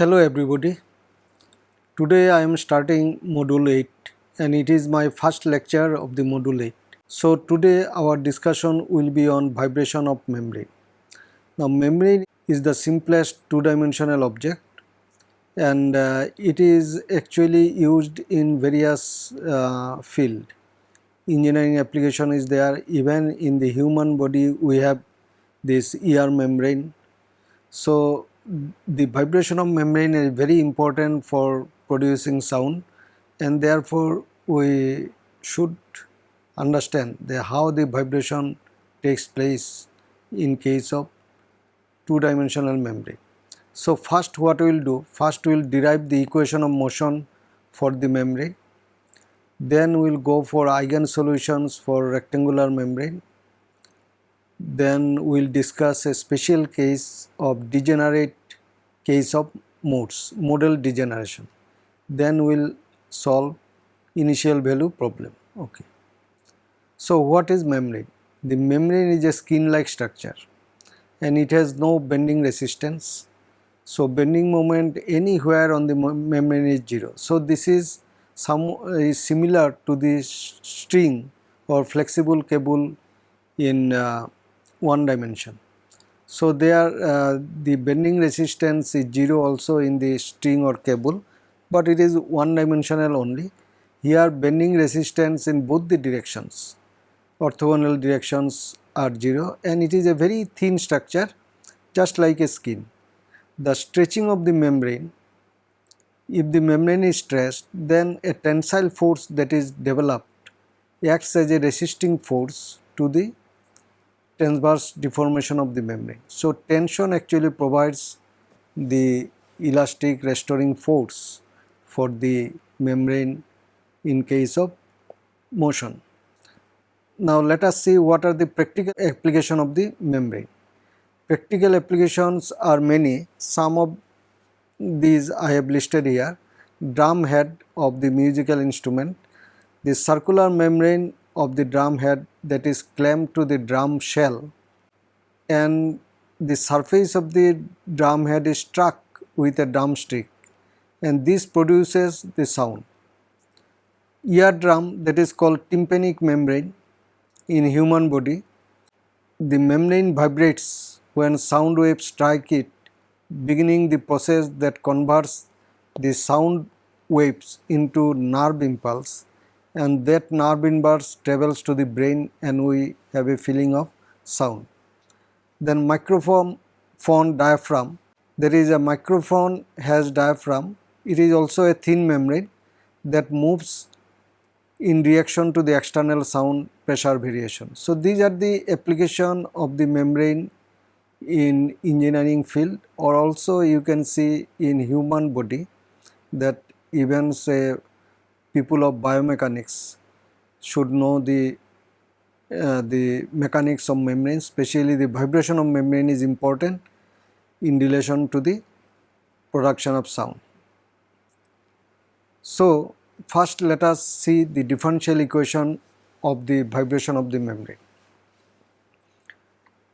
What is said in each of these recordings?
Hello everybody. Today I am starting module 8 and it is my first lecture of the module 8. So today our discussion will be on vibration of membrane. Now membrane is the simplest two dimensional object and uh, it is actually used in various uh, field. Engineering application is there even in the human body we have this ear membrane. So the vibration of membrane is very important for producing sound and therefore we should understand the how the vibration takes place in case of two dimensional membrane. So first what we will do first we will derive the equation of motion for the membrane then we will go for eigen solutions for rectangular membrane then we will discuss a special case of degenerate case of modes, modal degeneration. Then we will solve initial value problem. Okay. So what is membrane? The membrane is a skin like structure and it has no bending resistance. So bending moment anywhere on the membrane is 0. So this is some is similar to the string or flexible cable in uh, one dimension. So there uh, the bending resistance is 0 also in the string or cable but it is one dimensional only. Here bending resistance in both the directions orthogonal directions are 0 and it is a very thin structure just like a skin. The stretching of the membrane if the membrane is stressed then a tensile force that is developed acts as a resisting force to the transverse deformation of the membrane. So, tension actually provides the elastic restoring force for the membrane in case of motion. Now, let us see what are the practical application of the membrane. Practical applications are many, some of these I have listed here. Drum head of the musical instrument, the circular membrane of the drum head that is clamped to the drum shell and the surface of the drum head is struck with a drumstick and this produces the sound. Eardrum that is called tympanic membrane in human body, the membrane vibrates when sound waves strike it beginning the process that converts the sound waves into nerve impulse and that nerve impulse travels to the brain and we have a feeling of sound. Then microphone phone diaphragm, there is a microphone has diaphragm, it is also a thin membrane that moves in reaction to the external sound pressure variation. So, these are the application of the membrane in engineering field or also you can see in human body that even say people of biomechanics should know the uh, the mechanics of membrane especially the vibration of membrane is important in relation to the production of sound. So, first let us see the differential equation of the vibration of the membrane.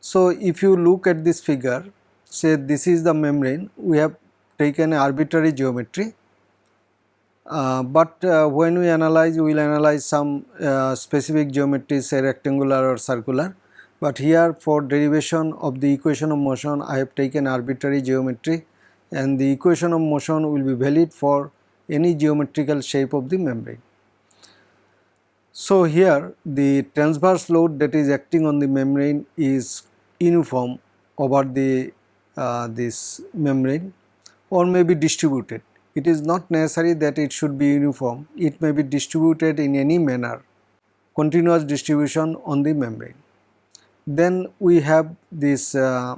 So, if you look at this figure say this is the membrane we have taken arbitrary geometry uh, but uh, when we analyze we will analyze some uh, specific geometry say rectangular or circular but here for derivation of the equation of motion I have taken arbitrary geometry and the equation of motion will be valid for any geometrical shape of the membrane. So here the transverse load that is acting on the membrane is uniform over the uh, this membrane or may be distributed it is not necessary that it should be uniform, it may be distributed in any manner, continuous distribution on the membrane. Then we have this uh,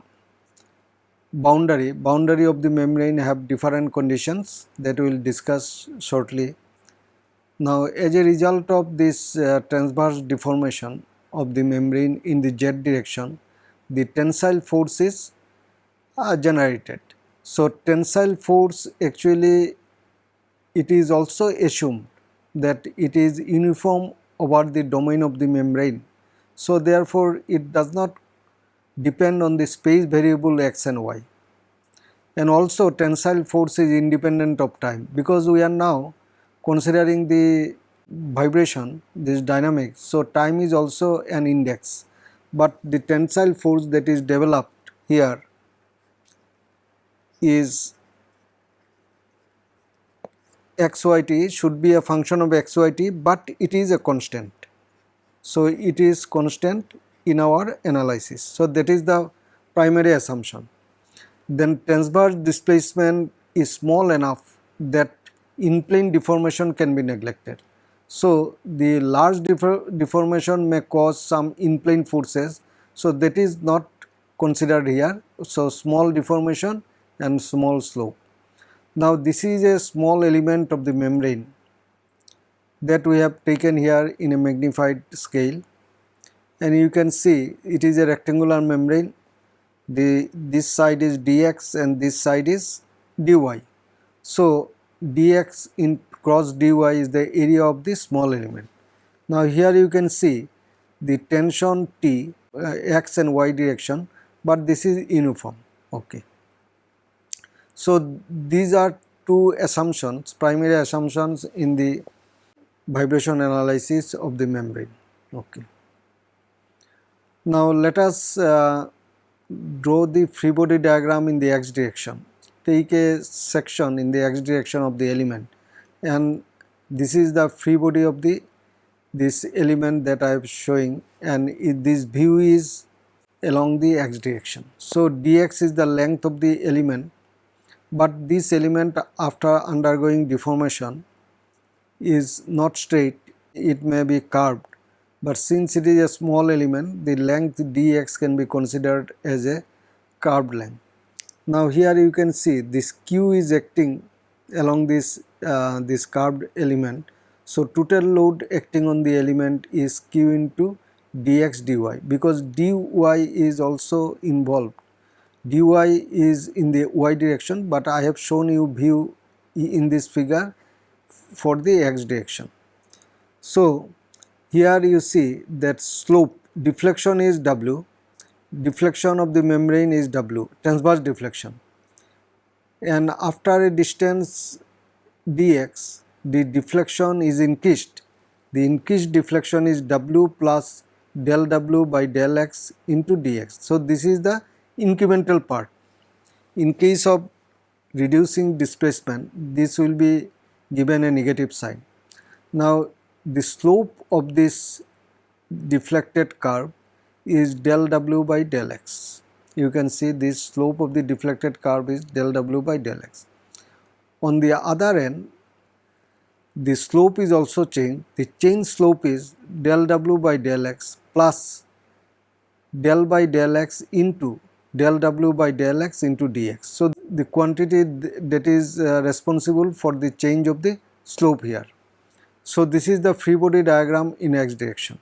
boundary, boundary of the membrane have different conditions that we will discuss shortly. Now as a result of this uh, transverse deformation of the membrane in the z direction, the tensile force is uh, generated so, tensile force actually it is also assumed that it is uniform over the domain of the membrane. So, therefore, it does not depend on the space variable x and y. and also tensile force is independent of time because we are now considering the vibration this dynamics so time is also an index but the tensile force that is developed here is xyt should be a function of xyt but it is a constant. So, it is constant in our analysis. So, that is the primary assumption. Then transverse displacement is small enough that in plane deformation can be neglected. So, the large deformation may cause some in plane forces. So, that is not considered here. So, small deformation and small slope. Now, this is a small element of the membrane that we have taken here in a magnified scale and you can see it is a rectangular membrane the this side is dx and this side is dy. So, dx in cross dy is the area of the small element. Now, here you can see the tension T uh, x and y direction, but this is uniform. Okay. So, these are two assumptions primary assumptions in the vibration analysis of the membrane. Okay. Now, let us uh, draw the free body diagram in the x direction. Take a section in the x direction of the element and this is the free body of the this element that I am showing and it, this view is along the x direction. So, dx is the length of the element but this element after undergoing deformation is not straight it may be curved but since it is a small element the length dx can be considered as a curved length. Now here you can see this q is acting along this uh, this curved element. So total load acting on the element is q into dx dy because dy is also involved. Dy is in the y direction but I have shown you view in this figure for the x direction. So here you see that slope deflection is W, deflection of the membrane is W, transverse deflection. And after a distance dx, the deflection is increased. The increased deflection is W plus del W by del x into dx. So, this is the incremental part. In case of reducing displacement, this will be given a negative sign. Now, the slope of this deflected curve is del w by del x. You can see this slope of the deflected curve is del w by del x. On the other end, the slope is also changed. The change slope is del w by del x plus del by del x into del w by del x into dx. So, the quantity that is uh, responsible for the change of the slope here. So, this is the free body diagram in x direction.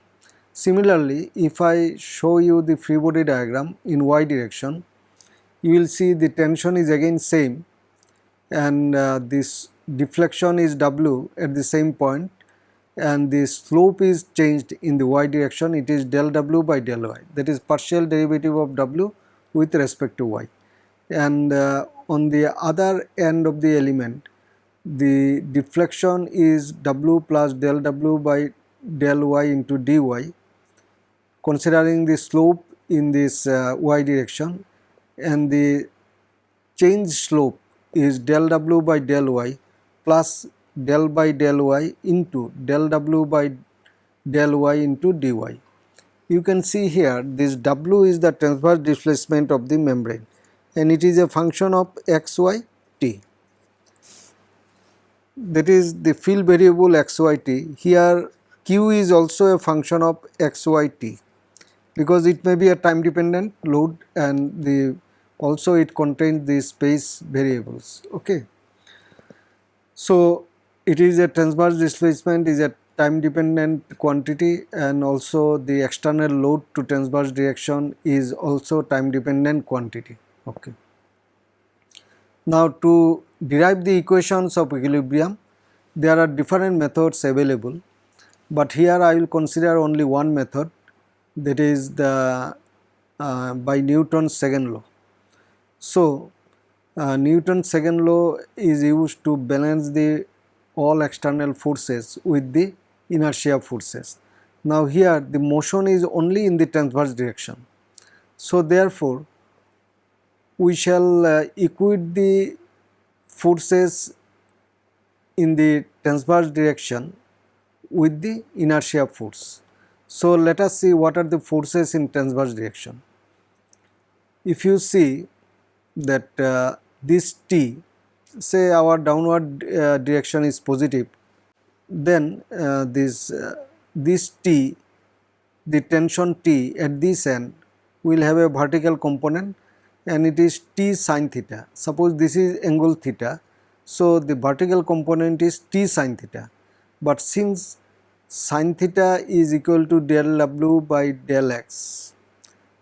Similarly, if I show you the free body diagram in y direction, you will see the tension is again same and uh, this deflection is w at the same point and the slope is changed in the y direction it is del w by del y that is partial derivative of w with respect to y and uh, on the other end of the element the deflection is w plus del w by del y into dy considering the slope in this uh, y direction and the change slope is del w by del y plus del by del y into del w by del y into dy. You can see here this w is the transverse displacement of the membrane and it is a function of x, y, t. That is the field variable xyt here q is also a function of xyt because it may be a time dependent load and the also it contains the space variables okay? So it is a transverse displacement is a time dependent quantity and also the external load to transverse direction is also time dependent quantity okay now to derive the equations of equilibrium, there are different methods available, but here I will consider only one method that is the uh, by Newton's second law. So, uh, Newton's second law is used to balance the all external forces with the inertia forces. Now here the motion is only in the transverse direction. So therefore we shall uh, equate the forces in the transverse direction with the inertia force. So let us see what are the forces in transverse direction. If you see that uh, this T say our downward uh, direction is positive then uh, this uh, this T the tension T at this end will have a vertical component and it is T sine theta. Suppose this is angle theta so the vertical component is T sine theta but since sine theta is equal to del w by del x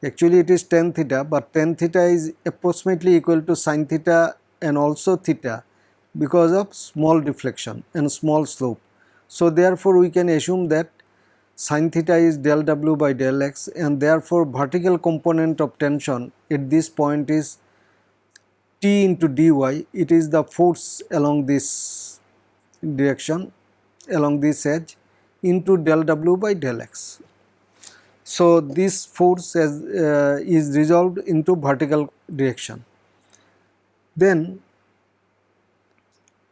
actually it is tan theta but tan theta is approximately equal to sine theta and also theta because of small deflection and small slope. So therefore we can assume that sin theta is del w by del x and therefore vertical component of tension at this point is T into dy it is the force along this direction along this edge into del w by del x. So this force uh, is resolved into vertical direction. Then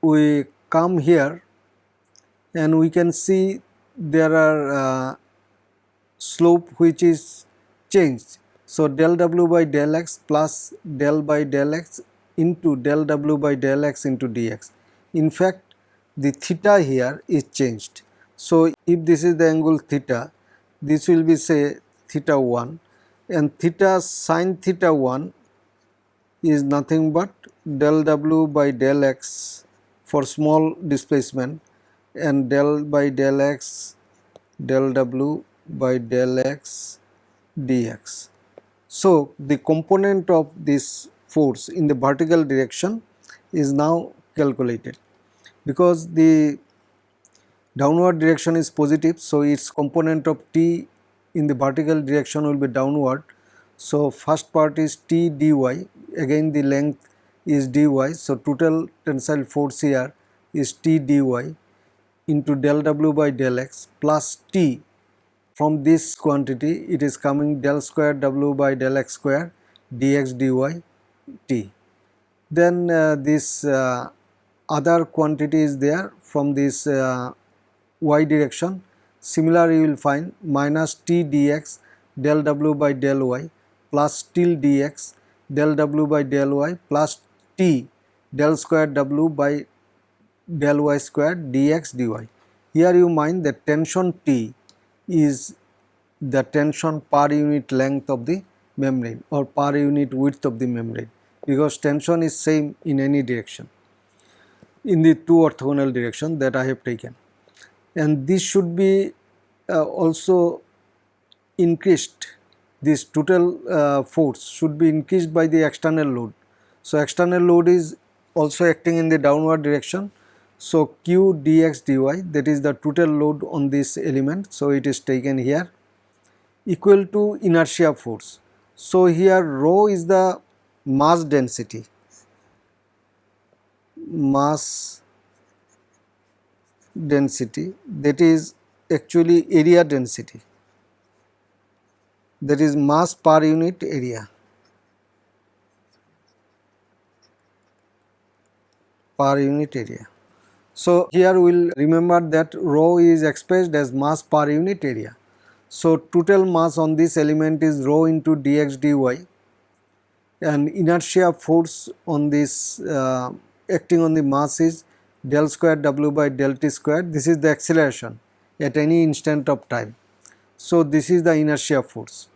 we come here and we can see there are uh, slope which is changed. So del w by del x plus del by del x into del w by del x into dx. In fact, the theta here is changed. So if this is the angle theta, this will be say theta 1 and theta sine theta 1 is nothing but del w by del x for small displacement and del by del x del w by del x dx. So, the component of this force in the vertical direction is now calculated because the downward direction is positive. So, its component of t in the vertical direction will be downward. So, first part is t dy again the length is dy. So, total tensile force here is T dy into del w by del x plus T from this quantity it is coming del square w by del x square dx dy T. Then uh, this uh, other quantity is there from this uh, y direction similar you will find minus T dx del w by del y plus till dx del w by del y plus t del square w by del y square dx dy. Here you mind that tension T is the tension per unit length of the membrane or per unit width of the membrane because tension is same in any direction in the two orthogonal direction that I have taken and this should be uh, also increased this total uh, force should be increased by the external load so, external load is also acting in the downward direction. So, Q dx dy that is the total load on this element. So, it is taken here equal to inertia force. So, here rho is the mass density, mass density that is actually area density that is mass per unit area. per unit area. So, here we will remember that rho is expressed as mass per unit area. So, total mass on this element is rho into dx dy and inertia force on this uh, acting on the mass is del square w by del t square. This is the acceleration at any instant of time. So, this is the inertia force.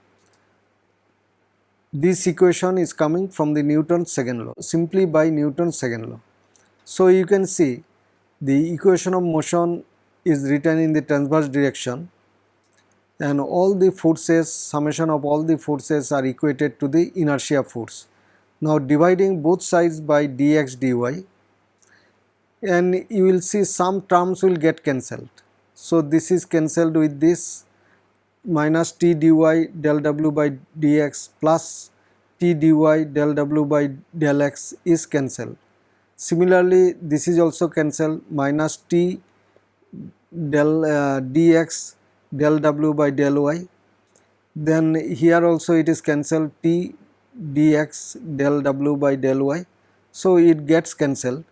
This equation is coming from the Newton's second law simply by Newton's second law. So, you can see the equation of motion is written in the transverse direction and all the forces summation of all the forces are equated to the inertia force. Now dividing both sides by dx dy and you will see some terms will get cancelled. So this is cancelled with this minus t dy del w by dx plus t dy del w by del x is cancelled. Similarly, this is also cancelled minus t del uh, dx del w by del y. Then here also it is cancelled t dx del w by del y. So, it gets cancelled.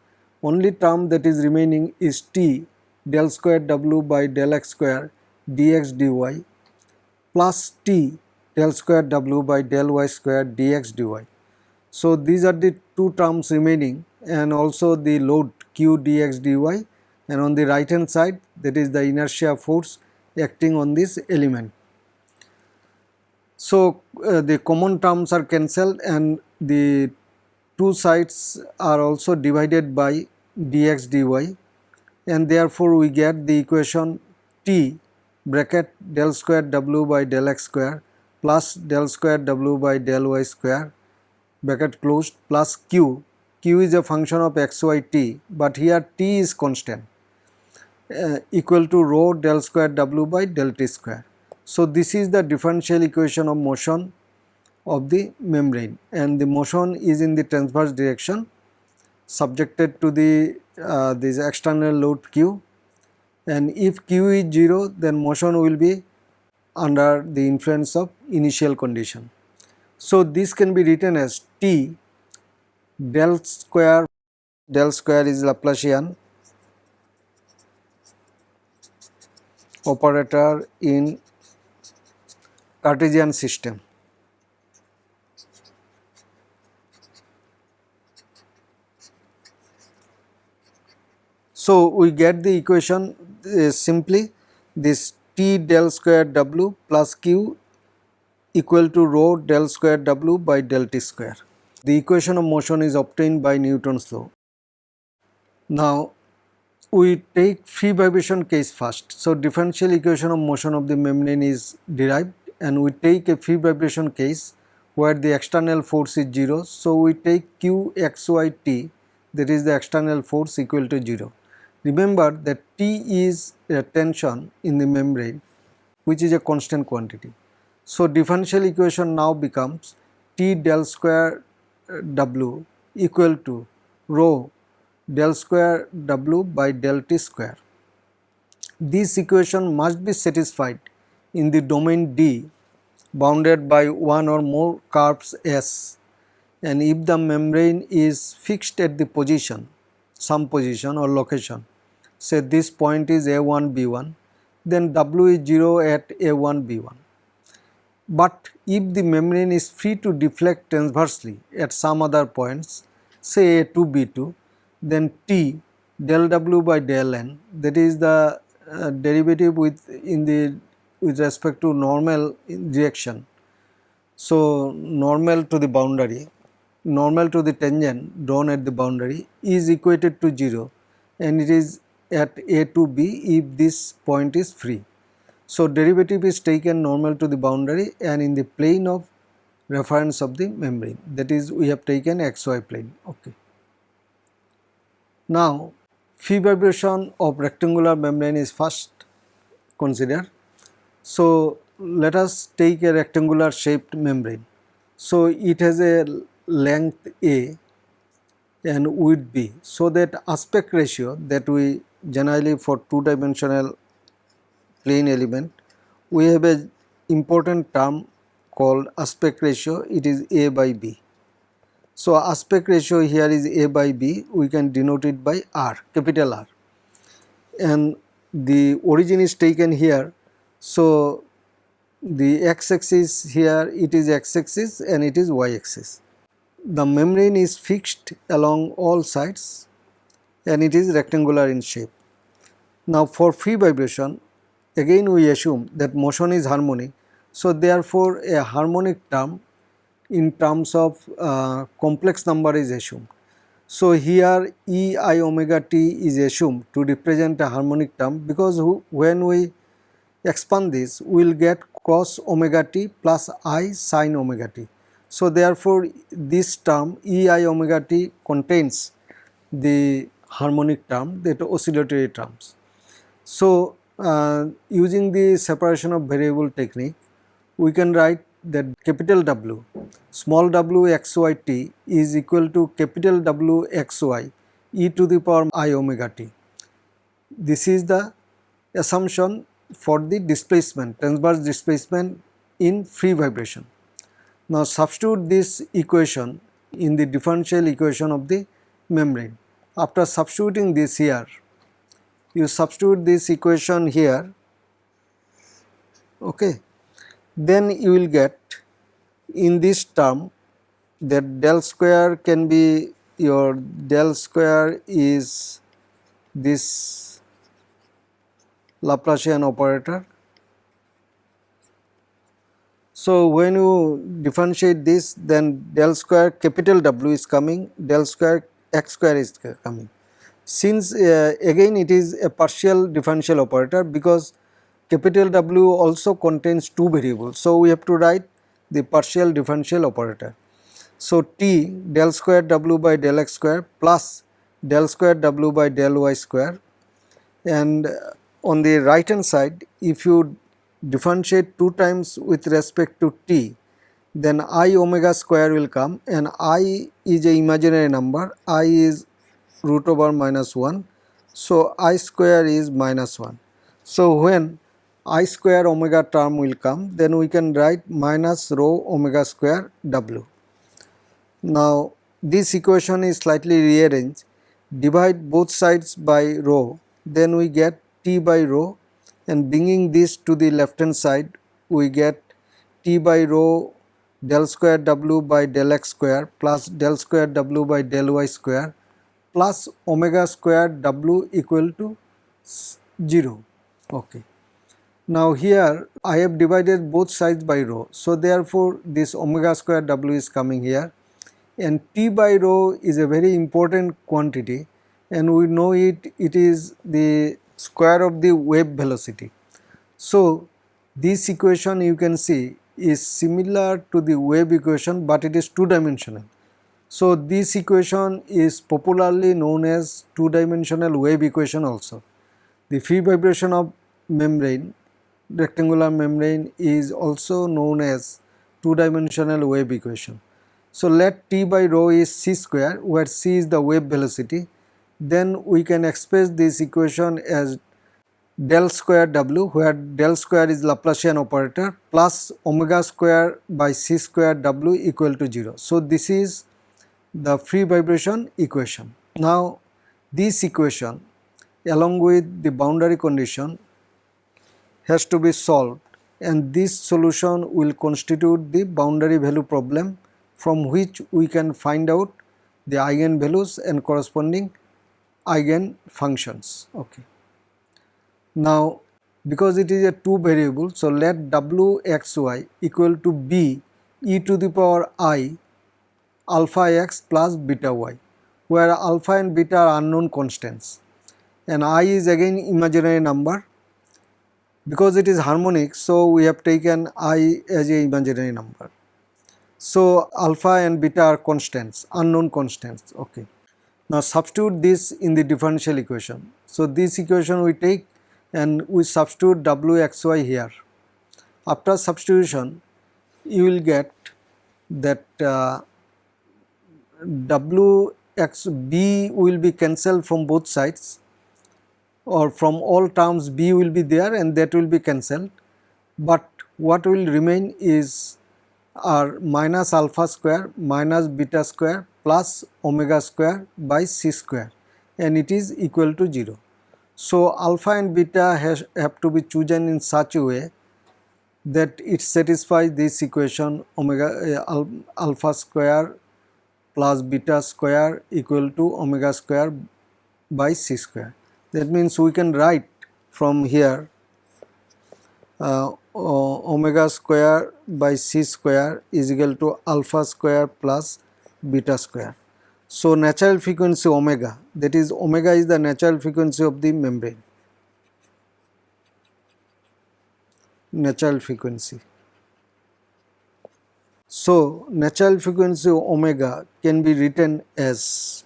Only term that is remaining is t del square w by del x square dx dy plus t del square w by del y square dx dy. So, these are the two terms remaining and also the load q dx dy and on the right hand side that is the inertia force acting on this element. So, uh, the common terms are cancelled and the two sides are also divided by dx dy and therefore, we get the equation t bracket del square w by del x square plus del square w by del y square bracket closed plus q. q is a function of x y t, but here t is constant uh, equal to rho del square w by del t square. So, this is the differential equation of motion of the membrane and the motion is in the transverse direction subjected to the uh, this external load q and if q is 0 then motion will be under the influence of initial condition. So, this can be written as T del square del square is Laplacian operator in Cartesian system. So, we get the equation uh, simply this T del square W plus Q equal to rho del square W by del T square. The equation of motion is obtained by Newton's law. Now, we take free vibration case first. So, differential equation of motion of the membrane is derived and we take a free vibration case where the external force is 0. So, we take Q x y t that is the external force equal to 0. Remember that T is a tension in the membrane which is a constant quantity. So, differential equation now becomes T del square W equal to rho del square W by del T square. This equation must be satisfied in the domain D bounded by one or more curves S and if the membrane is fixed at the position some position or location say this point is A1 B1 then W is 0 at A1 B1. But if the membrane is free to deflect transversely at some other points say A2 B2 then T del W by del N that is the uh, derivative with in the with respect to normal direction. So, normal to the boundary normal to the tangent drawn at the boundary is equated to 0 and it is at A to B if this point is free. So, derivative is taken normal to the boundary and in the plane of reference of the membrane that is we have taken xy plane. Okay. Now, free vibration of rectangular membrane is first considered. So, let us take a rectangular shaped membrane. So, it has a length A and width B. So, that aspect ratio that we generally for two dimensional plane element. We have a important term called aspect ratio. It is a by b. So aspect ratio here is a by b. We can denote it by r capital r. And the origin is taken here. So the x axis here it is x axis and it is y axis. The membrane is fixed along all sides and it is rectangular in shape. Now for free vibration again we assume that motion is harmonic. So therefore a harmonic term in terms of uh, complex number is assumed. So here E i omega t is assumed to represent a harmonic term because when we expand this we will get cos omega t plus i sin omega t. So therefore this term E i omega t contains the harmonic term that oscillatory terms. So, uh, using the separation of variable technique we can write that capital W small w x y t is equal to capital W xy e to the power i omega t. This is the assumption for the displacement transverse displacement in free vibration. Now substitute this equation in the differential equation of the membrane. After substituting this here, you substitute this equation here, okay, then you will get in this term that del square can be your del square is this Laplacian operator. So, when you differentiate this then del square capital W is coming del square x square is coming. Since uh, again it is a partial differential operator because capital W also contains two variables. So, we have to write the partial differential operator. So, T del square W by del x square plus del square W by del y square and on the right hand side if you differentiate 2 times with respect to t then i omega square will come and i is a imaginary number i is root over minus 1 so i square is minus 1 so when i square omega term will come then we can write minus rho omega square w. Now this equation is slightly rearranged. Divide both sides by rho then we get t by rho. And bringing this to the left hand side we get t by rho del square w by del x square plus del square w by del y square plus omega square w equal to 0 okay. Now here I have divided both sides by rho. So therefore this omega square w is coming here. And t by rho is a very important quantity. And we know it it is the square of the wave velocity. So, this equation you can see is similar to the wave equation, but it is two dimensional. So, this equation is popularly known as two dimensional wave equation also. The free vibration of membrane rectangular membrane is also known as two dimensional wave equation. So, let t by rho is c square where c is the wave velocity then we can express this equation as del square w where del square is Laplacian operator plus omega square by c square w equal to 0. So, this is the free vibration equation. Now, this equation along with the boundary condition has to be solved and this solution will constitute the boundary value problem from which we can find out the eigen values and corresponding eigen functions. Okay. Now because it is a two variable so let w x y equal to b e to the power i alpha x plus beta y where alpha and beta are unknown constants and i is again imaginary number because it is harmonic so we have taken i as a imaginary number. So alpha and beta are constants unknown constants okay. Now substitute this in the differential equation. So this equation we take and we substitute wxy here. After substitution you will get that uh, wxb will be cancelled from both sides or from all terms b will be there and that will be cancelled but what will remain is r minus alpha square minus beta square plus omega square by c square and it is equal to 0. So, alpha and beta has, have to be chosen in such a way that it satisfies this equation omega uh, alpha square plus beta square equal to omega square by c square. That means we can write from here uh, omega square by c square is equal to alpha square plus beta square. So, natural frequency omega that is omega is the natural frequency of the membrane natural frequency. So, natural frequency omega can be written as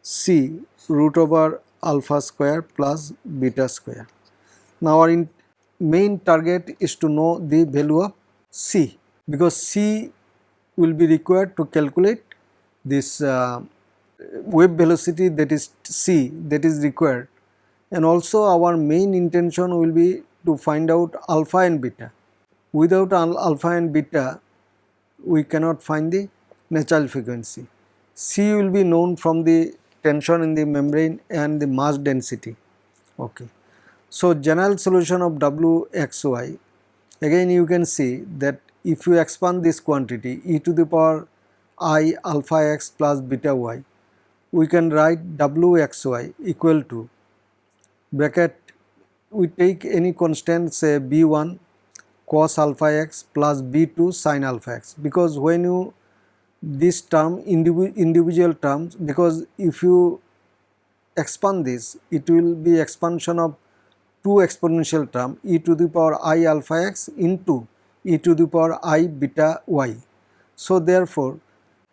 c root over alpha square plus beta square. Now, our main target is to know the value of C because C will be required to calculate this uh, wave velocity that is C that is required and also our main intention will be to find out alpha and beta. Without alpha and beta we cannot find the natural frequency. C will be known from the tension in the membrane and the mass density. Okay. So, general solution of Wxy again you can see that if you expand this quantity e to the power i alpha x plus beta y we can write Wxy equal to bracket we take any constant say b1 cos alpha x plus b2 sin alpha x because when you this term individual, individual terms because if you expand this it will be expansion of two exponential term e to the power i alpha x into e to the power i beta y. So therefore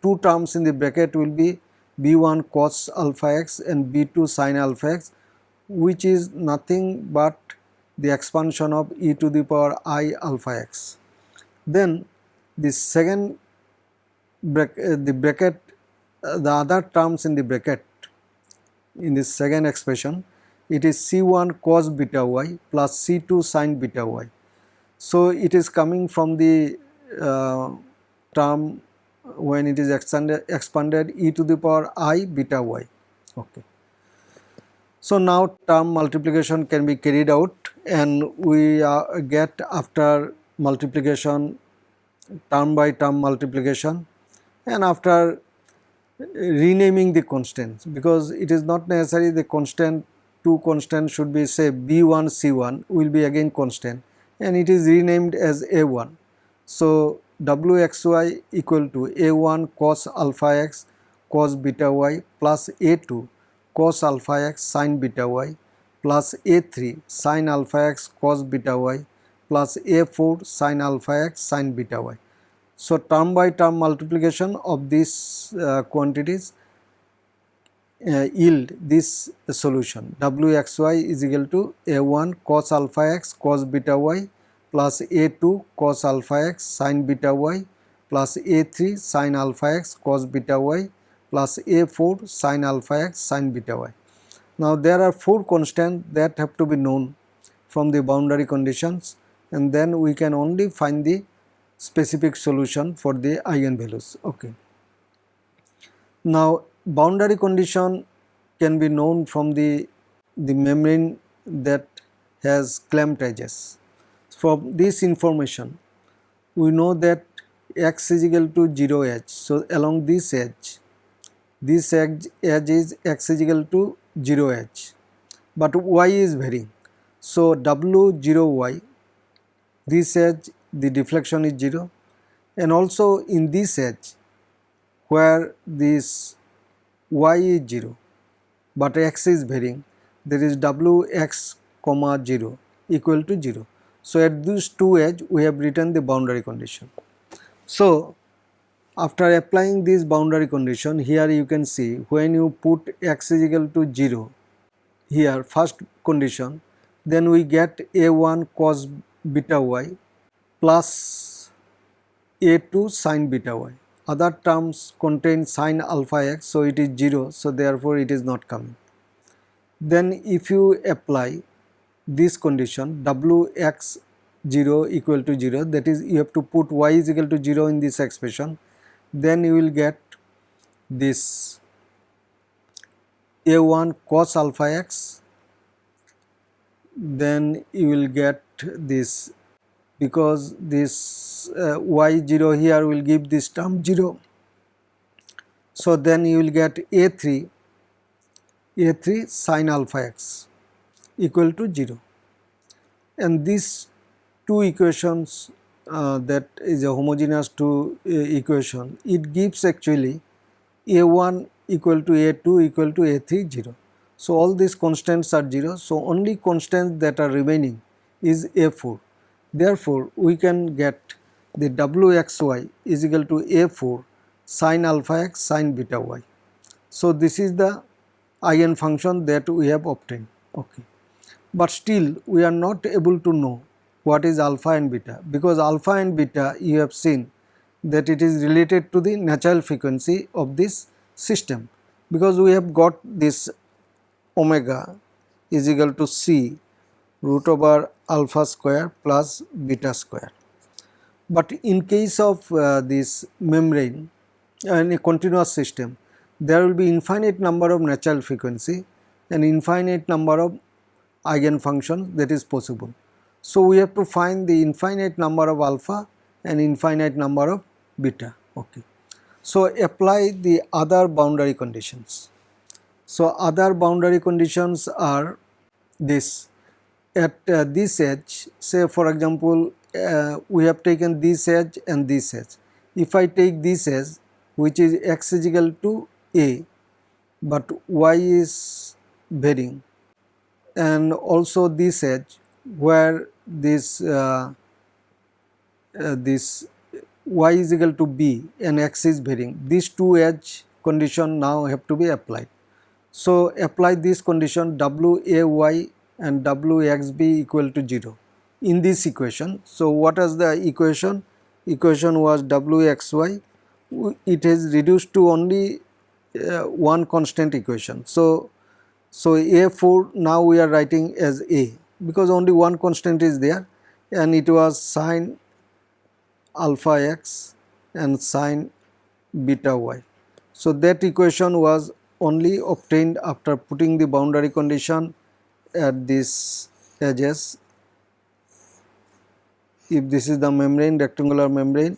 two terms in the bracket will be b1 cos alpha x and b2 sin alpha x which is nothing but the expansion of e to the power i alpha x. Then the second bracket, uh, the bracket uh, the other terms in the bracket in this second expression it is c1 cos beta y plus c2 sin beta y. So it is coming from the uh, term when it is expanded, expanded e to the power i beta y. Okay. So now term multiplication can be carried out and we uh, get after multiplication term by term multiplication and after renaming the constants because it is not necessary the constant two constants should be say b1 c1 will be again constant and it is renamed as a1. So wxy equal to a1 cos alpha x cos beta y plus a2 cos alpha x sin beta y plus a3 sin alpha x cos beta y plus a4 sin alpha x sin beta y. So, term by term multiplication of these uh, quantities uh, yield this solution wxy is equal to a1 cos alpha x cos beta y plus a2 cos alpha x sin beta y plus a3 sin alpha x cos beta y plus a4 sin alpha x sin beta y. Now there are four constants that have to be known from the boundary conditions and then we can only find the specific solution for the eigenvalues. Okay. Now boundary condition can be known from the, the membrane that has clamped edges. From this information we know that x is equal to 0 edge. So along this edge this edge, edge is x is equal to 0 edge but y is varying. So w 0 y this edge the deflection is 0 and also in this edge where this y is 0 but x is varying there is w x comma 0 equal to 0. So at these two edge we have written the boundary condition. So after applying this boundary condition here you can see when you put x is equal to 0 here first condition then we get a1 cos beta y plus a2 sin beta y. Other terms contain sin alpha x so it is 0 so therefore it is not coming. Then if you apply this condition wx 0 equal to 0 that is you have to put y is equal to 0 in this expression then you will get this a1 cos alpha x. Then you will get this because this uh, y0 here will give this term 0 so then you will get a3 a3 sin alpha x equal to 0 and these two equations uh, that is a homogeneous two uh, equation, it gives actually a1 equal to a2 equal to a3 0. So, all these constants are 0. So, only constants that are remaining is a4. Therefore, we can get the wxy is equal to a4 sin alpha x sin beta y. So, this is the eigen function that we have obtained. Okay. But still we are not able to know what is alpha and beta because alpha and beta you have seen that it is related to the natural frequency of this system because we have got this omega is equal to c root over alpha square plus beta square. But in case of uh, this membrane and a continuous system there will be infinite number of natural frequency and infinite number of eigenfunctions that is possible. So, we have to find the infinite number of alpha and infinite number of beta. Okay. So, apply the other boundary conditions. So, other boundary conditions are this at uh, this edge say for example uh, we have taken this edge and this edge. If I take this edge which is x is equal to a but y is varying and also this edge where this uh, uh, this y is equal to b and x is varying these two edge condition now have to be applied. So, apply this condition w a y and w x b equal to 0 in this equation. So, what is the equation? Equation was w x y it is reduced to only uh, one constant equation. So, so a4 now we are writing as a because only one constant is there and it was sine alpha x and sine beta y. So, that equation was only obtained after putting the boundary condition at this edges if this is the membrane rectangular membrane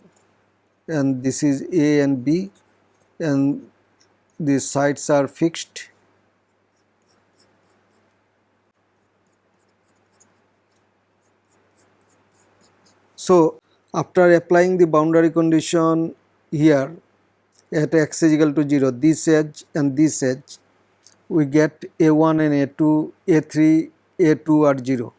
and this is A and B and these sides are fixed So, after applying the boundary condition here at x is equal to 0 this edge and this edge we get a1 and a2 a3 a2 are 0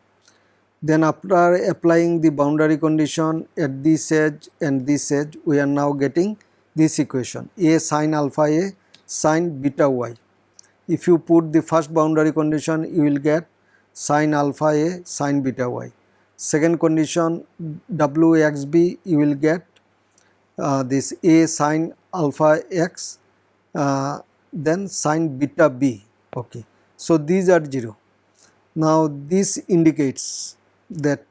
then after applying the boundary condition at this edge and this edge we are now getting this equation a sine alpha a sine beta y. If you put the first boundary condition you will get sine alpha a sine beta y. Second condition wxb you will get uh, this a sine alpha x uh, then sine beta b okay. So these are 0. Now this indicates that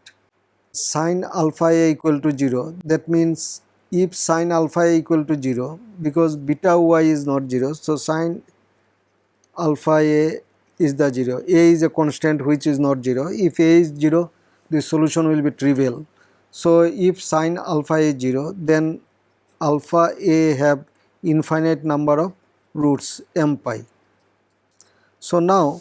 sine alpha a equal to 0 that means if sine alpha a equal to 0 because beta y is not 0 so sine alpha a is the 0 a is a constant which is not 0 if a is 0 the solution will be trivial so if sine alpha is 0 then alpha a have infinite number of roots m pi so now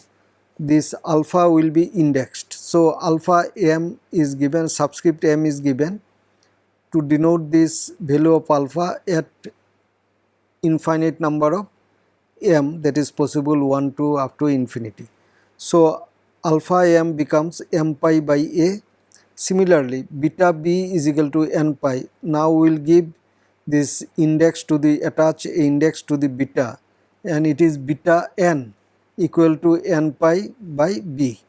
this alpha will be indexed. So, alpha m is given subscript m is given to denote this value of alpha at infinite number of m that is possible 1 to up to infinity. So, alpha m becomes m pi by a. Similarly, beta b is equal to n pi. Now, we will give this index to the attach index to the beta and it is beta n equal to n pi by b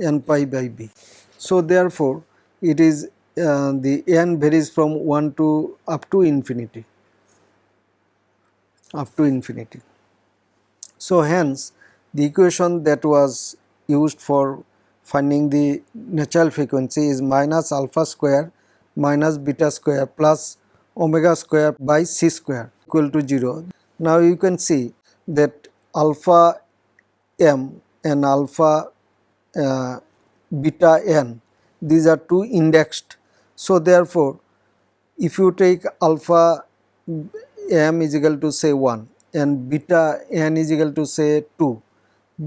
n pi by b. So, therefore, it is uh, the n varies from 1 to up to infinity up to infinity. So, hence the equation that was used for finding the natural frequency is minus alpha square minus beta square plus omega square by c square equal to 0. Now, you can see that alpha m and alpha uh, beta n these are two indexed. So, therefore, if you take alpha m is equal to say 1 and beta n is equal to say 2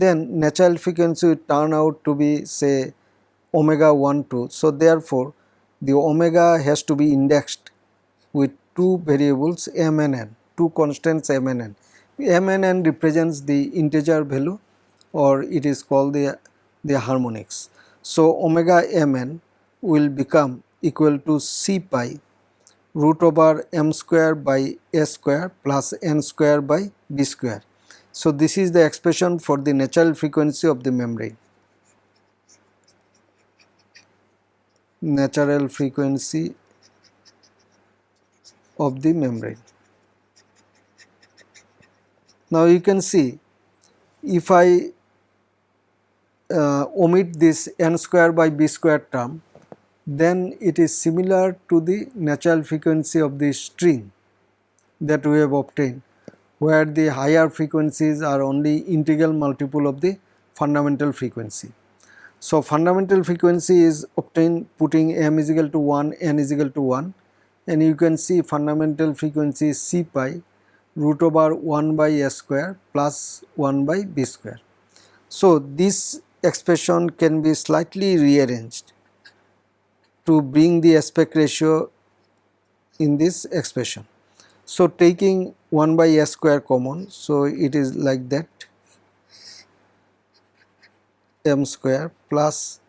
then natural frequency will turn out to be say omega 1 2. So, therefore, the omega has to be indexed with two variables m and n, two constants m and n m and n represents the integer value or it is called the, the harmonics. So, omega mn will become equal to c pi root over m square by a square plus n square by b square. So, this is the expression for the natural frequency of the membrane. natural frequency of the membrane. Now you can see if I uh, omit this n square by b square term then it is similar to the natural frequency of the string that we have obtained where the higher frequencies are only integral multiple of the fundamental frequency. So, fundamental frequency is obtained putting m is equal to 1, n is equal to 1 and you can see fundamental frequency is c pi root over 1 by s square plus 1 by b square. So, this expression can be slightly rearranged to bring the aspect ratio in this expression. So, taking 1 by s square common, so it is like that m square plus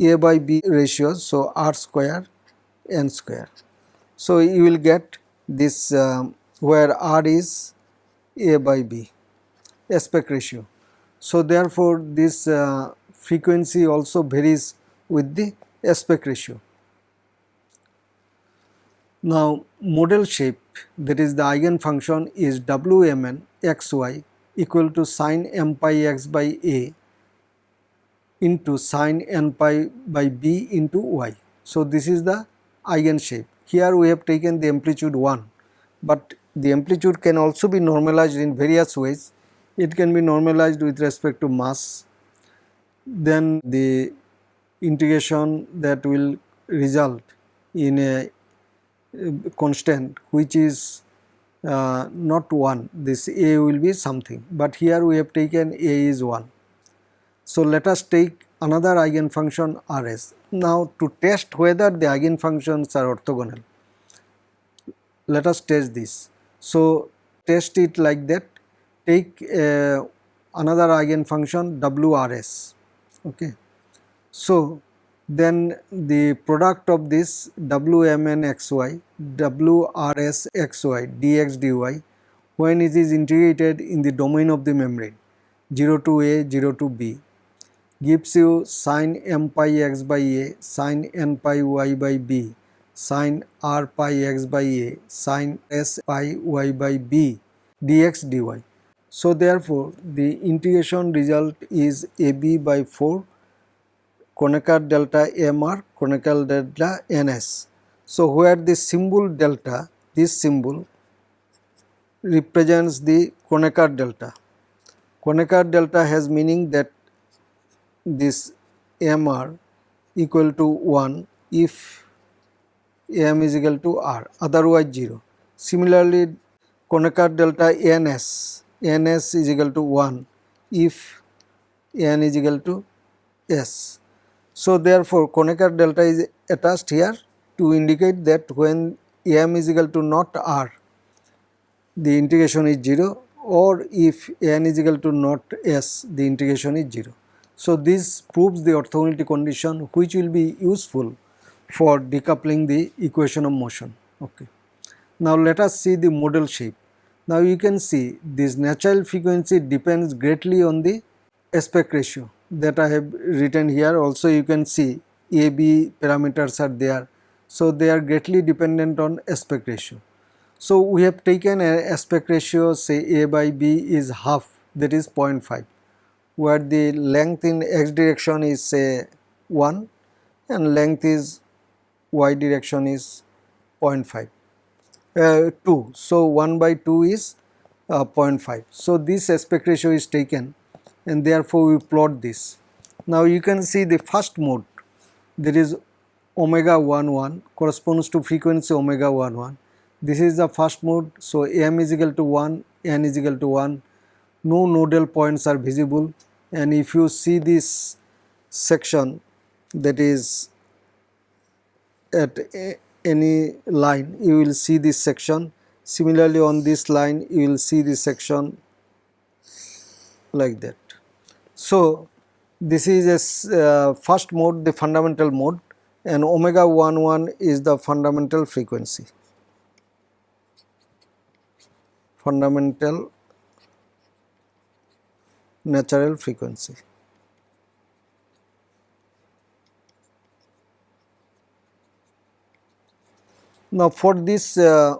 a by b ratio, so r square n square. So, you will get this um, where r is a by b aspect ratio. So, therefore, this uh, frequency also varies with the aspect ratio. Now, model shape that is the eigenfunction is Wmn xy equal to sine m pi x by a into sine n pi by b into y. So, this is the eigen shape. Here we have taken the amplitude 1, but the amplitude can also be normalized in various ways. It can be normalized with respect to mass, then the integration that will result in a constant which is uh, not 1 this a will be something but here we have taken a is 1. So, let us take another eigenfunction Rs. Now, to test whether the eigenfunctions are orthogonal let us test this. So, test it like that take uh, another eigenfunction WRS. Okay. So, then the product of this Wmn xy, Wrs xy dx dy when it is integrated in the domain of the membrane 0 to a 0 to b gives you sine m pi x by a sine n pi y by b sine r pi x by a sine s pi y by b dx dy. So therefore the integration result is ab by 4 Kronecker delta MR, Kronecker delta NS. So, where the symbol delta, this symbol represents the Kronecker delta. Kronecker delta has meaning that this MR equal to 1 if M is equal to R, otherwise 0. Similarly, Kronecker delta NS, NS is equal to 1 if N is equal to S. So, therefore, Kronecker delta is attached here to indicate that when m is equal to not r, the integration is 0 or if n is equal to not s, the integration is 0. So, this proves the orthogonality condition which will be useful for decoupling the equation of motion. Okay. Now, let us see the model shape. Now, you can see this natural frequency depends greatly on the aspect ratio that I have written here also you can see A, B parameters are there. So, they are greatly dependent on aspect ratio. So, we have taken a aspect ratio say A by B is half that is 0.5 where the length in x direction is say 1 and length is y direction is 0.5 uh, 2. So, 1 by 2 is uh, 0.5. So, this aspect ratio is taken and therefore we plot this. Now you can see the first mode. There is omega 1 1 corresponds to frequency omega 1 1. This is the first mode. So m is equal to 1 n is equal to 1 no nodal points are visible. And if you see this section that is at any line you will see this section. Similarly on this line you will see this section like that so, this is a uh, first mode the fundamental mode and omega 1 1 is the fundamental frequency fundamental natural frequency. Now for this uh,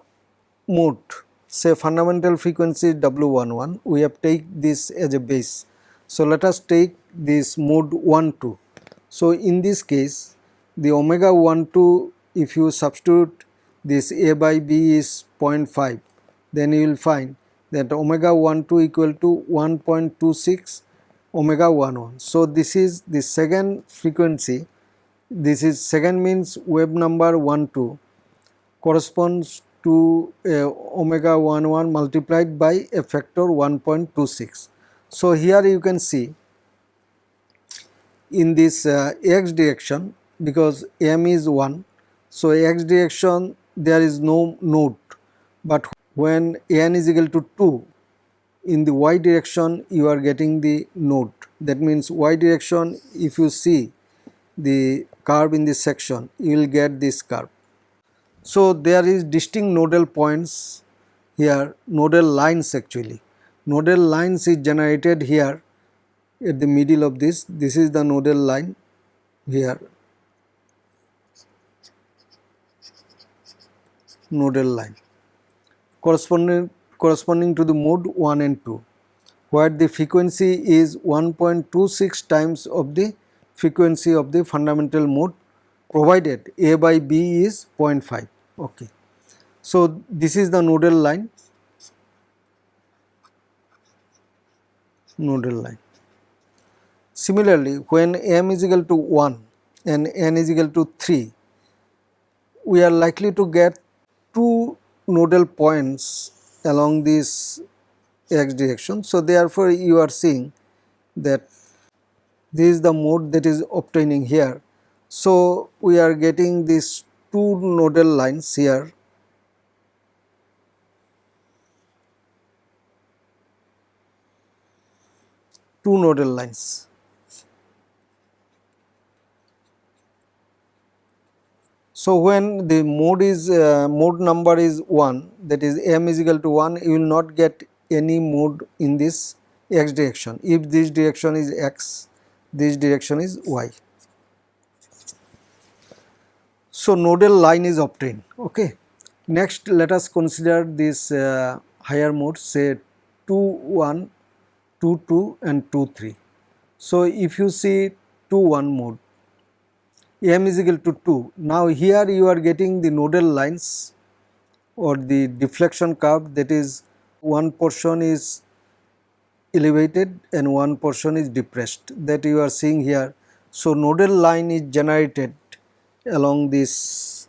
mode say fundamental frequency W11 we have take this as a base. So let us take this mode 12. So in this case the omega 12 if you substitute this A by B is 0.5 then you will find that omega 12 equal to 1.26 omega 11. So this is the second frequency this is second means wave number 12 corresponds to uh, omega 11 multiplied by a factor 1.26. So here you can see in this uh, x direction because m is 1 so x direction there is no node. But when n is equal to 2 in the y direction you are getting the node. That means y direction if you see the curve in this section you will get this curve. So there is distinct nodal points here nodal lines actually nodal lines is generated here at the middle of this. This is the nodal line here. Nodal line. Corresponding corresponding to the mode 1 and 2 where the frequency is 1.26 times of the frequency of the fundamental mode provided A by B is 0.5 okay. So this is the nodal line nodal line. Similarly, when m is equal to 1 and n is equal to 3, we are likely to get two nodal points along this x direction. So, therefore, you are seeing that this is the mode that is obtaining here. So, we are getting these two nodal lines here two nodal lines. So, when the mode is uh, mode number is 1 that is m is equal to 1 you will not get any mode in this x direction if this direction is x this direction is y. So, nodal line is obtained okay. Next let us consider this uh, higher mode say 2 1 2 2 and 2 3. So, if you see 2 1 mode m is equal to 2. Now here you are getting the nodal lines or the deflection curve that is one portion is elevated and one portion is depressed that you are seeing here. So nodal line is generated along this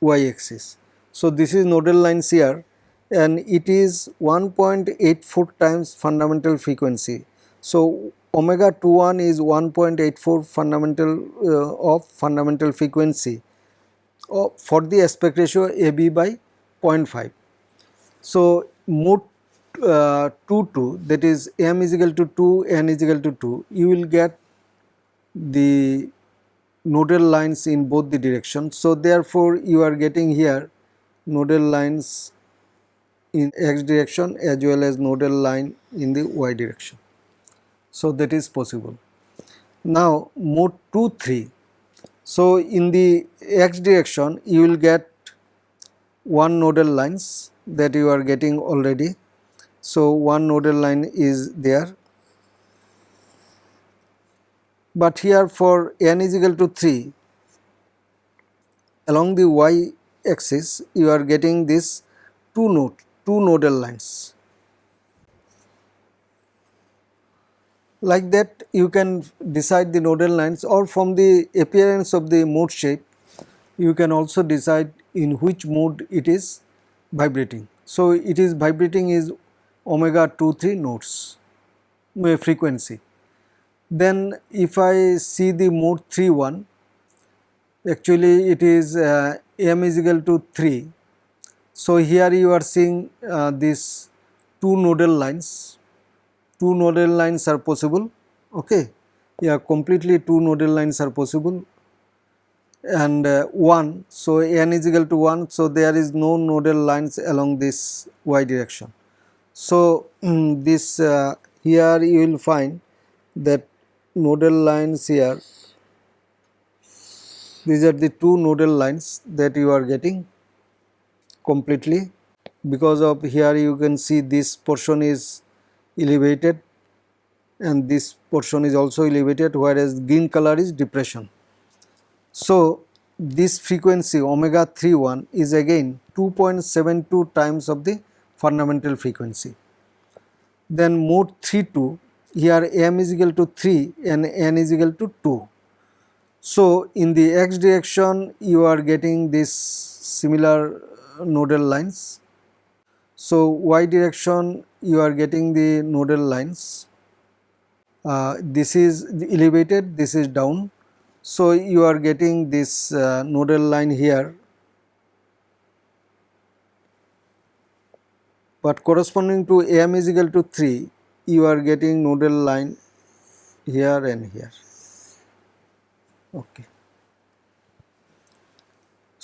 y axis. So this is nodal lines here and it is 1.84 times fundamental frequency. So omega 21 is 1.84 fundamental uh, of fundamental frequency uh, for the aspect ratio AB by 0.5. So, mode uh, 2 2 that is m is equal to 2 n is equal to 2 you will get the nodal lines in both the directions. So, therefore, you are getting here nodal lines in x direction as well as nodal line in the y direction. So, that is possible. Now, mode 2 3. So, in the x direction you will get one nodal lines that you are getting already. So, one nodal line is there, but here for n is equal to 3 along the y axis you are getting this two node two nodal lines like that you can decide the nodal lines or from the appearance of the mode shape you can also decide in which mode it is vibrating. So, it is vibrating is omega 2 3 nodes frequency. Then if I see the mode 3 1 actually it is uh, m is equal to 3. So, here you are seeing uh, these two nodal lines. Two nodal lines are possible. Okay. Yeah completely two nodal lines are possible. And uh, 1 so n is equal to 1 so there is no nodal lines along this y direction. So this uh, here you will find that nodal lines here these are the two nodal lines that you are getting completely because of here you can see this portion is elevated and this portion is also elevated whereas green color is depression. So, this frequency omega 31 is again 2.72 times of the fundamental frequency. Then mode 32 here m is equal to 3 and n is equal to 2. So, in the x direction you are getting this similar nodal lines. So, y direction you are getting the nodal lines. Uh, this is elevated, this is down. So, you are getting this uh, nodal line here but corresponding to m is equal to 3 you are getting nodal line here and here okay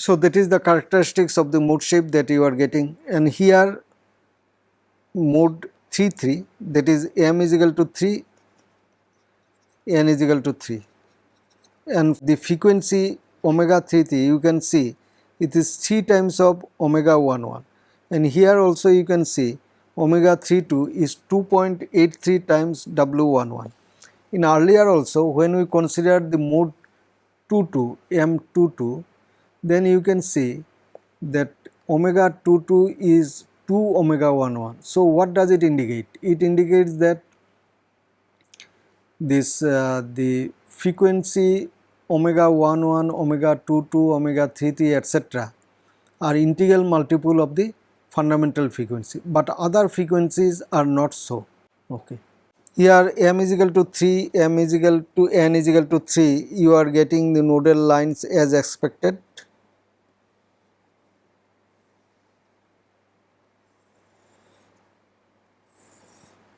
so that is the characteristics of the mode shape that you are getting. And here mode 3 3 that is m is equal to 3 n is equal to 3 and the frequency omega 3 3 you can see it is 3 times of omega 1 1 and here also you can see omega 3 2 is 2.83 times W11. In earlier also when we considered the mode 2 2 M22 then you can see that omega 22 is 2 omega 11. So what does it indicate? It indicates that this uh, the frequency omega 11, omega 22, omega 33 etc. are integral multiple of the fundamental frequency, but other frequencies are not so. Okay. Here m is equal to 3, m is equal to n is equal to 3, you are getting the nodal lines as expected.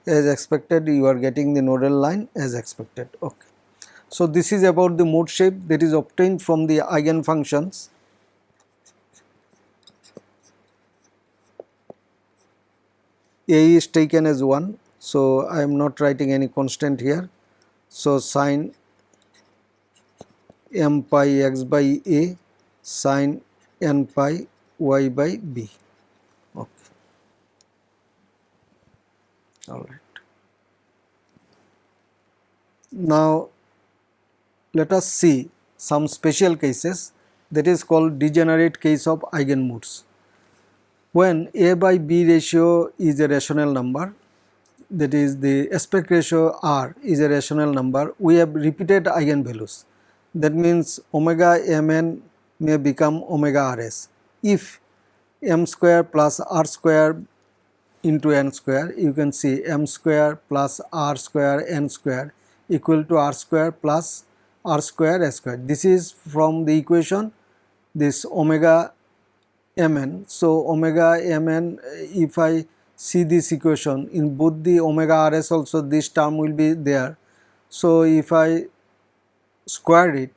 As expected, you are getting the nodal line as expected. Okay. So, this is about the mode shape that is obtained from the eigen functions a is taken as 1. So, I am not writing any constant here. So, sine m pi x by a sine n pi y by b. Okay. All right. Now, let us see some special cases that is called degenerate case of eigenmodes. When a by b ratio is a rational number that is the aspect ratio r is a rational number we have repeated eigenvalues. That means omega mn may become omega rs. If m square plus r square into n square you can see m square plus r square n square equal to r square plus r square s square this is from the equation this omega mn. So, omega mn if I see this equation in both the omega rs also this term will be there. So, if I square it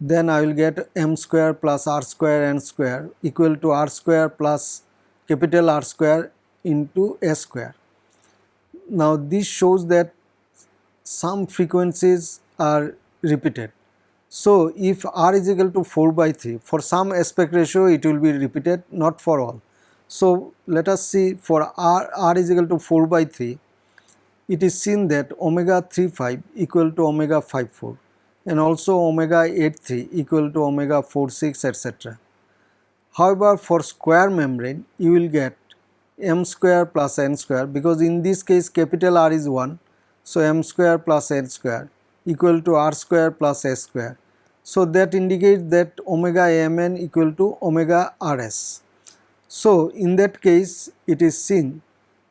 then I will get m square plus r square n square equal to r square plus capital R square into s square. Now, this shows that some frequencies are repeated so, if r is equal to 4 by 3 for some aspect ratio it will be repeated not for all. So, let us see for r, r is equal to 4 by 3 it is seen that omega 35 equal to omega 54 and also omega 83 equal to omega 46 etc. However, for square membrane you will get m square plus n square because in this case capital R is 1. So, m square plus n square equal to r square plus s square so, that indicates that omega mn equal to omega rs. So, in that case it is seen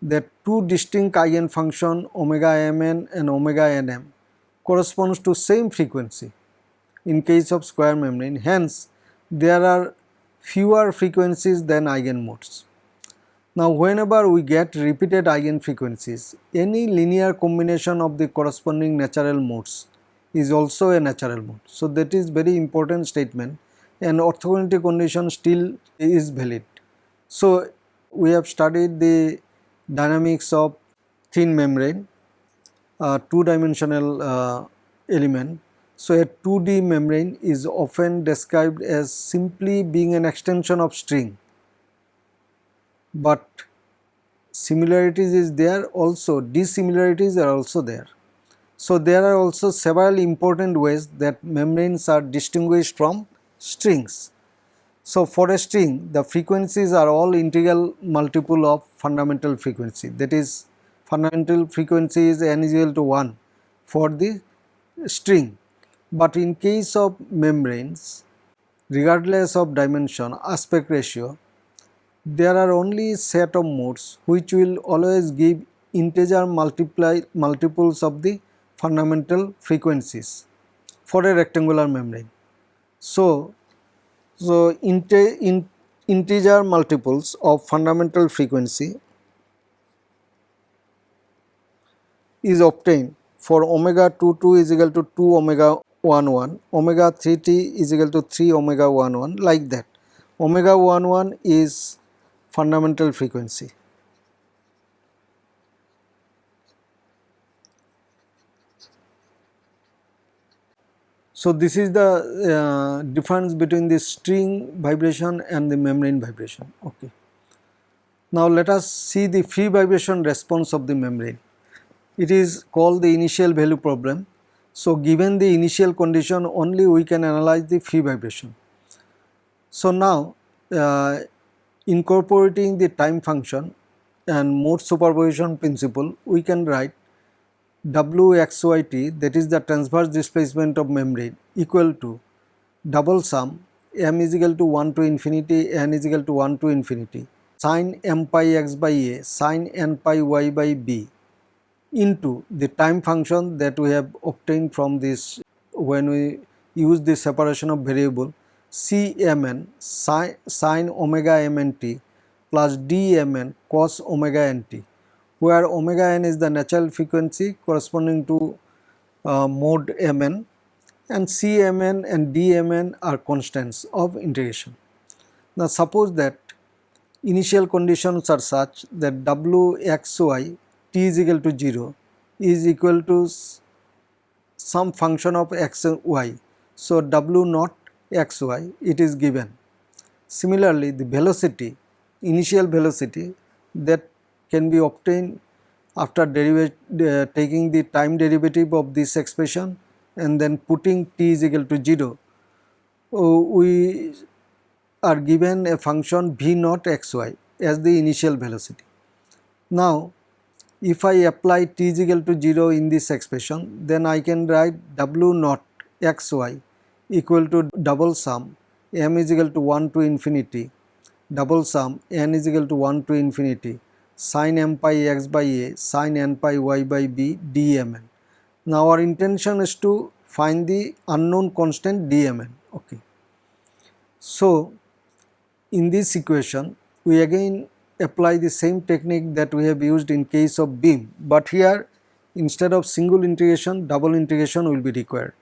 that two distinct eigenfunction omega mn and omega nm corresponds to same frequency in case of square membrane. Hence, there are fewer frequencies than eigenmodes. Now, whenever we get repeated eigenfrequencies, any linear combination of the corresponding natural modes is also a natural mode. So, that is very important statement and orthogonality condition still is valid. So, we have studied the dynamics of thin membrane, uh, two dimensional uh, element So a 2D membrane is often described as simply being an extension of string, but similarities is there also, dissimilarities are also there. So there are also several important ways that membranes are distinguished from strings. So for a string, the frequencies are all integral multiple of fundamental frequency that is fundamental frequency is n is equal to 1 for the string but in case of membranes, regardless of dimension, aspect ratio, there are only set of modes which will always give integer multiply multiples of the fundamental frequencies for a rectangular membrane. So, so inte, in, integer multiples of fundamental frequency is obtained for omega 22 is equal to 2 omega 1 1 omega 3 t is equal to 3 omega 1 1 like that omega 1 1 is fundamental frequency So, this is the uh, difference between the string vibration and the membrane vibration. Okay. Now, let us see the free vibration response of the membrane. It is called the initial value problem so, given the initial condition only we can analyze the free vibration. So, now uh, incorporating the time function and mode superposition principle we can write Wxyt that is the transverse displacement of membrane equal to double sum m is equal to 1 to infinity n is equal to 1 to infinity sine m pi x by a sine n pi y by b into the time function that we have obtained from this when we use the separation of variable Cmn sine omega mnt plus dmn cos omega nt where omega n is the natural frequency corresponding to uh, mode mn and Cmn and dmn are constants of integration. Now suppose that initial conditions are such that wxy t is equal to 0 is equal to some function of x y. So, w naught x y it is given. Similarly, the velocity initial velocity that can be obtained after uh, taking the time derivative of this expression and then putting t is equal to 0, uh, we are given a function v naught x y as the initial velocity. Now, if I apply t is equal to 0 in this expression then I can write w naught xy equal to double sum m is equal to 1 to infinity double sum n is equal to 1 to infinity sine m pi x by a sine n pi y by b dmn. Now our intention is to find the unknown constant dmn. Okay. So in this equation we again apply the same technique that we have used in case of beam, but here instead of single integration double integration will be required.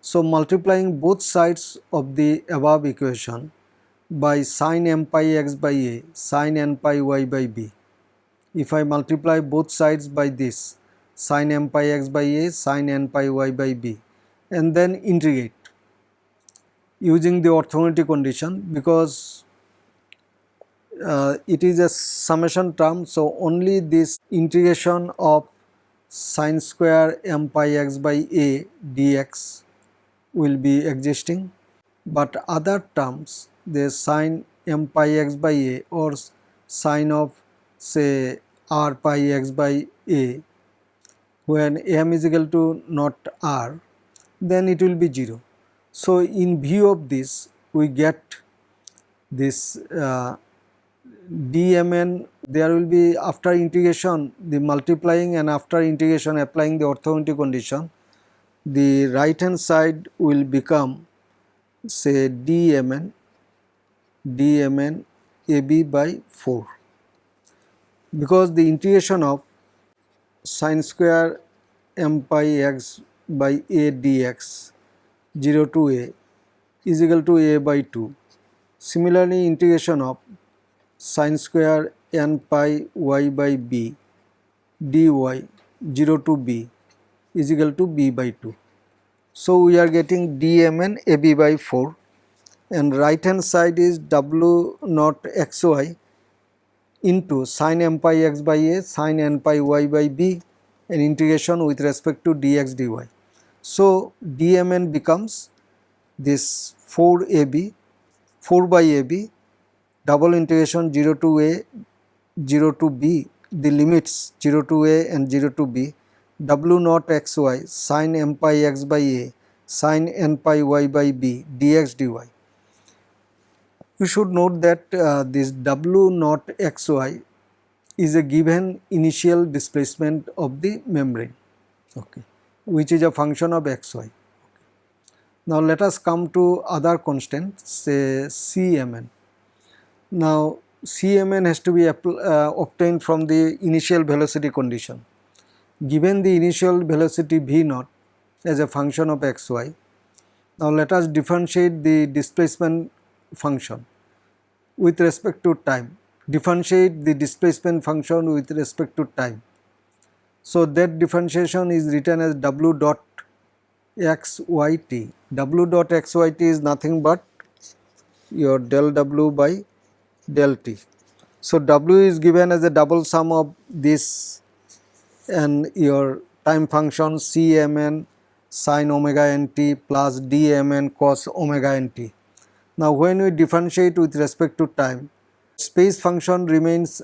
So, multiplying both sides of the above equation by sine m pi x by a sine n pi y by b. If I multiply both sides by this sine m pi x by a sine n pi y by b and then integrate using the orthogonality condition because uh, it is a summation term so only this integration of sine square m pi x by a dx will be existing but other terms the sine m pi x by a or sine of say r pi x by a when m is equal to not r then it will be 0. So, in view of this we get this uh, dmn there will be after integration the multiplying and after integration applying the orthogonality condition the right hand side will become say dmn dmn ab by 4 because the integration of sine square m pi x by a dx 0 to a is equal to a by 2 similarly integration of sine square n pi y by b dy 0 to b is equal to b by 2. So, we are getting dmn ab by 4 and right hand side is w naught xy into sin m pi x by a sin n pi y by b and integration with respect to dx dy. So, dmn becomes this 4 ab 4 by ab double integration 0 to a 0 to b the limits 0 to a and 0 to b w naught xy sin m pi x by a sin n pi y by b dx dy. You should note that uh, this w naught xy is a given initial displacement of the membrane okay, which is a function of xy. Now let us come to other constant say Cmn. Now Cmn has to be uh, obtained from the initial velocity condition. Given the initial velocity v naught as a function of xy, now let us differentiate the displacement function with respect to time, differentiate the displacement function with respect to time. So that differentiation is written as w dot xyt, w dot xyt is nothing but your del w by del t. So, W is given as a double sum of this and your time function Cmn sin omega n t plus dmn cos omega n t. Now, when we differentiate with respect to time, space function remains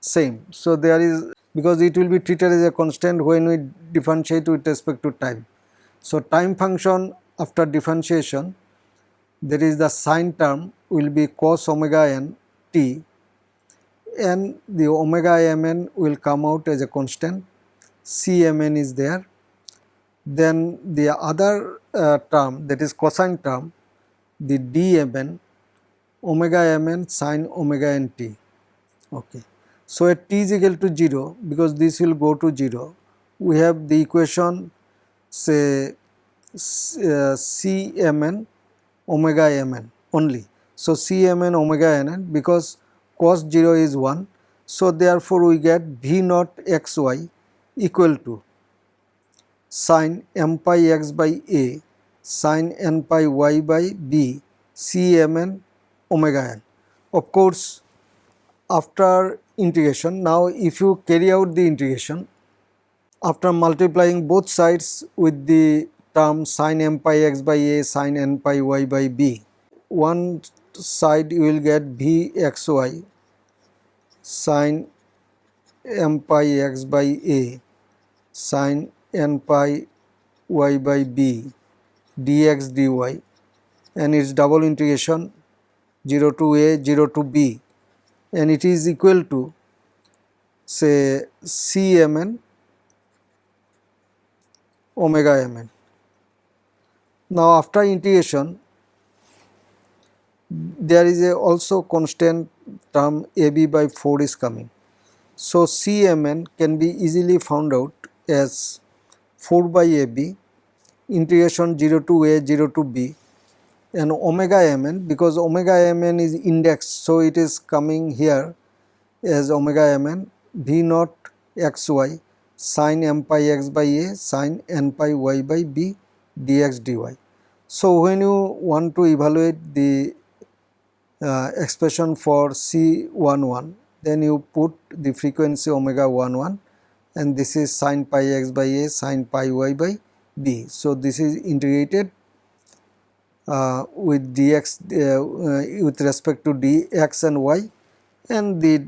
same. So, there is because it will be treated as a constant when we differentiate with respect to time. So, time function after differentiation there is the sine term will be cos omega n t and the omega mn will come out as a constant cmn is there. Then the other uh, term that is cosine term the dmn omega mn sine omega nt okay. So at t is equal to 0 because this will go to 0 we have the equation say uh, cmn omega mn only. So, Cmn omega nn because cos 0 is 1. So, therefore, we get V naught xy equal to sin m pi x by a sin n pi y by b Cmn omega n. Of course, after integration now if you carry out the integration after multiplying both sides with the term sin m pi x by a sin n pi y by b one side you will get Vxy sin m pi x by a sin n pi y by b dx dy and its double integration 0 to a 0 to b and it is equal to say Cmn omega mn. Now after integration there is a also constant term AB by 4 is coming. So, Cmn can be easily found out as 4 by AB integration 0 to A 0 to B and omega mn because omega mn is indexed. So, it is coming here as omega mn v naught xy sin m pi x by a sin n pi y by b dx dy. So, when you want to evaluate the uh, expression for C11 then you put the frequency omega 11 and this is sin pi x by a sin pi y by b. So, this is integrated uh, with dx uh, uh, with respect to dx and y and the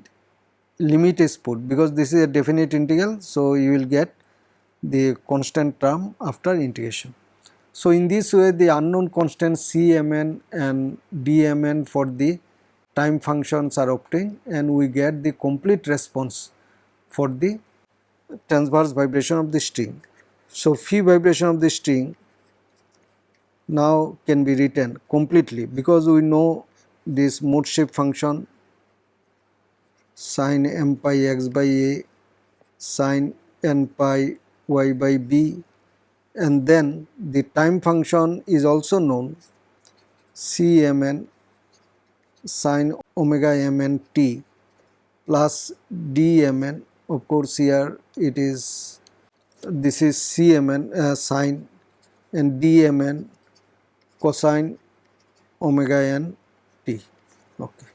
limit is put because this is a definite integral. So, you will get the constant term after integration. So, in this way the unknown constants Cmn and Dmn for the time functions are obtained and we get the complete response for the transverse vibration of the string. So, phi vibration of the string now can be written completely because we know this mode shape function sin m pi x by a sin n pi y by b and then the time function is also known Cmn sin omega mn t plus dmn of course here it is this is Cmn uh, sin and dmn cosine omega n t. Okay.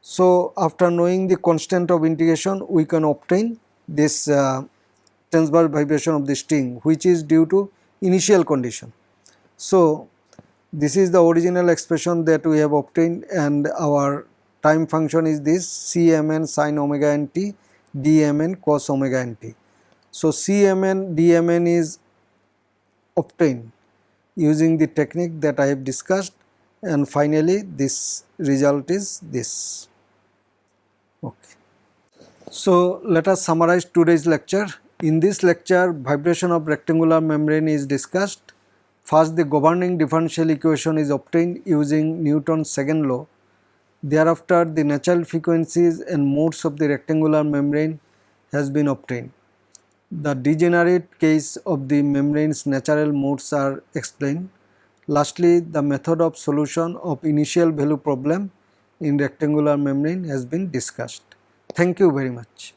So, after knowing the constant of integration we can obtain this uh, transverse vibration of the string which is due to initial condition. So, this is the original expression that we have obtained and our time function is this Cmn sin omega n t dmn cos omega n t. So, Cmn dmn is obtained using the technique that I have discussed and finally this result is this. Okay. So, let us summarize today's lecture. In this lecture vibration of rectangular membrane is discussed. First the governing differential equation is obtained using Newton's second law. Thereafter the natural frequencies and modes of the rectangular membrane has been obtained the degenerate case of the membrane's natural modes are explained. Lastly, the method of solution of initial value problem in rectangular membrane has been discussed. Thank you very much.